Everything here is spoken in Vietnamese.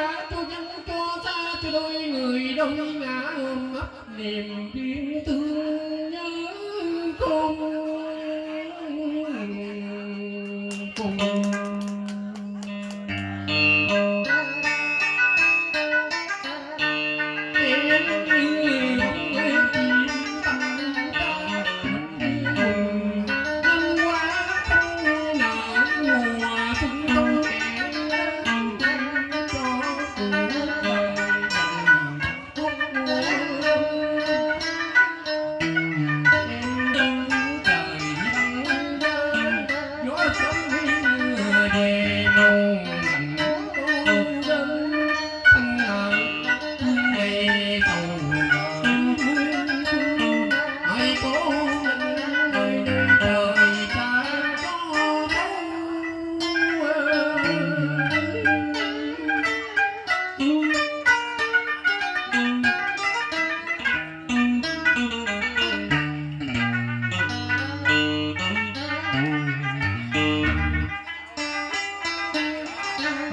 đã cho dân cho ta cho đôi người đông ngã ôm ấp niềm tin thương nhớ con cùng.